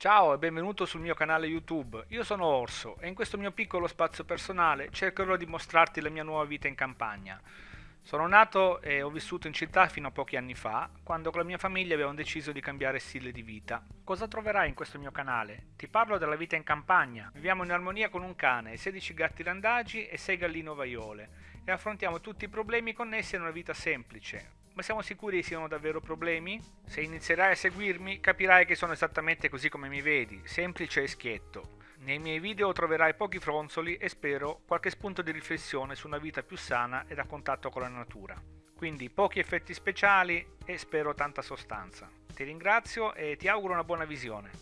Ciao e benvenuto sul mio canale YouTube. Io sono Orso e in questo mio piccolo spazio personale cercherò di mostrarti la mia nuova vita in campagna. Sono nato e ho vissuto in città fino a pochi anni fa, quando con la mia famiglia abbiamo deciso di cambiare stile di vita. Cosa troverai in questo mio canale? Ti parlo della vita in campagna. Viviamo in armonia con un cane, 16 gatti randagi e 6 galline ovaiole e affrontiamo tutti i problemi connessi a una vita semplice. Ma siamo sicuri siano davvero problemi? Se inizierai a seguirmi capirai che sono esattamente così come mi vedi, semplice e schietto. Nei miei video troverai pochi fronzoli e spero qualche spunto di riflessione su una vita più sana ed a contatto con la natura. Quindi pochi effetti speciali e spero tanta sostanza. Ti ringrazio e ti auguro una buona visione.